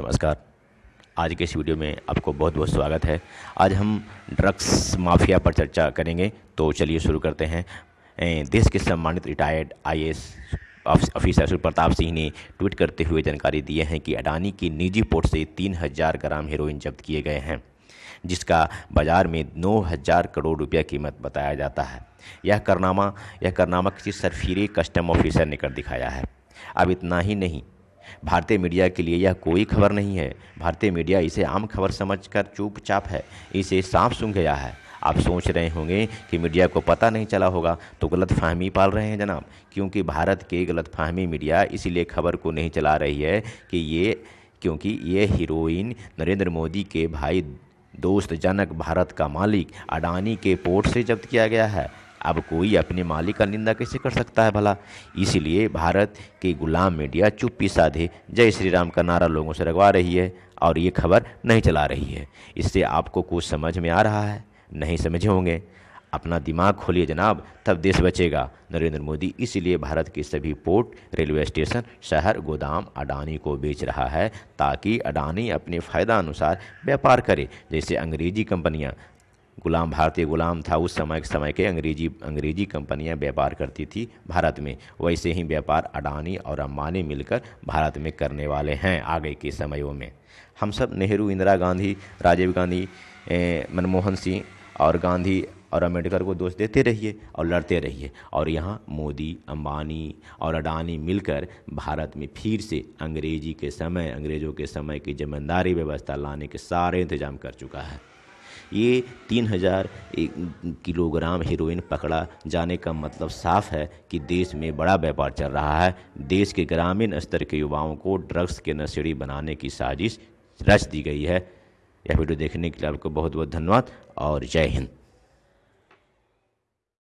नमस्कार। आज के इस वीडियो में आपको बहुत बहुत स्वागत है। आज हम ड्रग्स माफिया पर चर्चा करेंगे तो चलिए शुरू करते हैं। देश के सम्मानित रिटायर्ड आईएएस ऑफिसर सुर प्रताप सिंह ने ट्वीट करते हुए जानकारी दी है कि अडानी की निजी पोर्ट से तीन हज़ार ग्राम हेरोइन जब्त किए गए हैं, जिसका बाज़ार में नौ हज़ार करोड़ रुपया कीमत बताया जाता है। यह करनामा यह करनामा किसी सरफीरे कस्टम ऑफिसर ने कर दिखाया है। अब इतना ही नहीं भारतीय मीडिया के लिए यह कोई खबर नहीं है। भारतीय मीडिया इसे आम खबर समझकर चुपचाप है, इसे साफ़ सुन गया है। आप सोच रहे होंगे कि मीडिया को पता नहीं चला होगा तो गलत फहमी पाल रहे हैं जनाब, क्योंकि भारत के गलत फहमी मीडिया इसीलिए खबर को नहीं चला रही है कि ये, क्योंकि ये हीरोइन नरेंद्र मोदी के भाई दोस्त जनक भारत का मालिक अडानी के पोर्ट से जब्त किया गया है। अब कोई अपने मालिक का निंदा कैसे कर सकता है भला? इसीलिए भारत की गुलाम मीडिया चुप्पी साधे जय श्री राम का नारा लोगों से लगवा रही है और ये खबर नहीं चला रही है। इससे आपको कुछ समझ में आ रहा है? नहीं समझे होंगे। अपना दिमाग खोलिए जनाब, तब देश बचेगा। नरेंद्र मोदी इसीलिए भारत के सभी पोर्ट, रेलवे स्टेशन, शहर, गोदाम, अडानी को बेच रहा है ताकि अडानी अपने फ़ायदा अनुसार व्यापार करे, जैसे अंग्रेज़ी कंपनियाँ गुलाम, भारतीय गुलाम था उस समय के समय के अंग्रेज़ी अंग्रेज़ी कंपनियाँ व्यापार करती थी भारत में। वैसे ही व्यापार अडानी और अम्बानी मिलकर भारत में करने वाले हैं आगे के समयों में। हम सब नेहरू, इंदिरा गांधी, राजीव गांधी मनमोहन सिंह और गांधी और अंबेडकर को दोष देते रहिए और लड़ते रहिए। और यहाँ मोदी, अंबानी और अडानी मिलकर भारत में फिर से अंग्रेज़ी के समय, अंग्रेज़ों के समय की जमींदारी व्यवस्था लाने के सारे इंतज़ाम कर चुका है। ये तीन हज़ार किलोग्राम हीरोइन पकड़ा जाने का मतलब साफ़ है कि देश में बड़ा व्यापार चल रहा है। देश के ग्रामीण स्तर के युवाओं को ड्रग्स के नशेड़ी बनाने की साजिश रच दी गई है। यह वीडियो देखने के लिए आपको बहुत बहुत धन्यवाद और जय हिंद।